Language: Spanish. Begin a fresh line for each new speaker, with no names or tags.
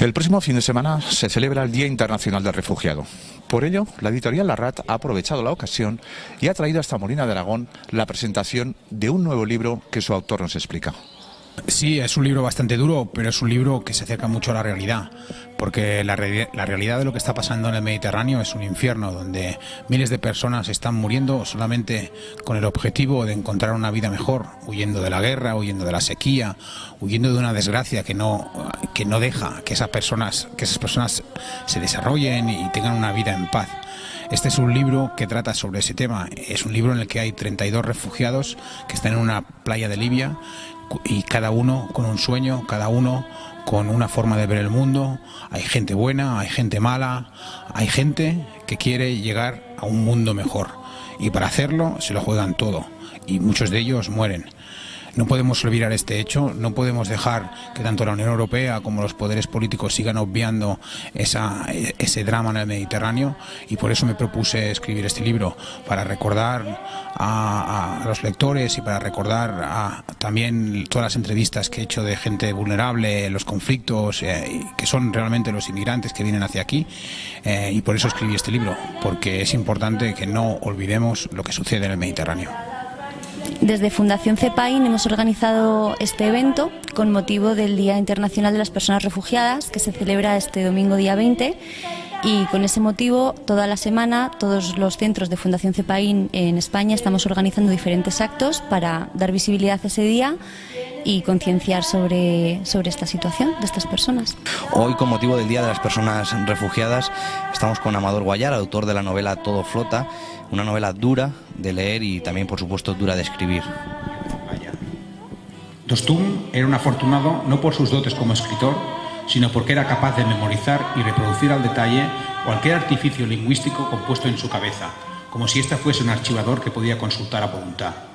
El próximo fin de semana se celebra el Día Internacional del Refugiado. Por ello, la editorial Larrat ha aprovechado la ocasión y ha traído hasta Molina de Aragón la presentación de un nuevo libro que su autor nos explica.
Sí, es un libro bastante duro, pero es un libro que se acerca mucho a la realidad, porque la, realidad de lo que está pasando en el Mediterráneo es un infierno, donde miles de personas están muriendo solamente con el objetivo de encontrar una vida mejor, huyendo de la guerra, huyendo de la sequía, huyendo de una desgracia que no, que no deja que esas personas, que esas personas se desarrollen y tengan una vida en paz. Este es un libro que trata sobre ese tema. Es un libro en el que hay 32 refugiados que están en una playa de Libia y cada uno con un sueño, cada uno con una forma de ver el mundo. Hay gente buena, hay gente mala, hay gente que quiere llegar a un mundo mejor. Y para hacerlo se lo juegan todo. Y muchos de ellos mueren. No podemos olvidar este hecho, no podemos dejar que tanto la Unión Europea como los poderes políticos sigan obviando ese drama en el Mediterráneo y por eso me propuse escribir este libro, para recordar a, los lectores y para recordar también todas las entrevistas que he hecho de gente vulnerable, los conflictos, eh, que son realmente los inmigrantes que vienen hacia aquí eh, y por eso escribí este libro, porque es importante que no olvidemos lo que sucede en el Mediterráneo.
Desde Fundación CEPAIN hemos organizado este evento con motivo del Día Internacional de las Personas Refugiadas que se celebra este domingo día 20 y con ese motivo toda la semana todos los centros de Fundación CEPAIN en España estamos organizando diferentes actos para dar visibilidad a ese día y concienciar sobre, sobre esta situación de estas personas.
Hoy, con motivo del Día de las Personas Refugiadas, estamos con Amador Guayar, autor de la novela Todo Flota, una novela dura de leer y también, por supuesto, dura de escribir.
Dostum era un afortunado no por sus dotes como escritor, sino porque era capaz de memorizar y reproducir al detalle cualquier artificio lingüístico compuesto en su cabeza, como si ésta fuese un archivador que podía consultar a voluntad.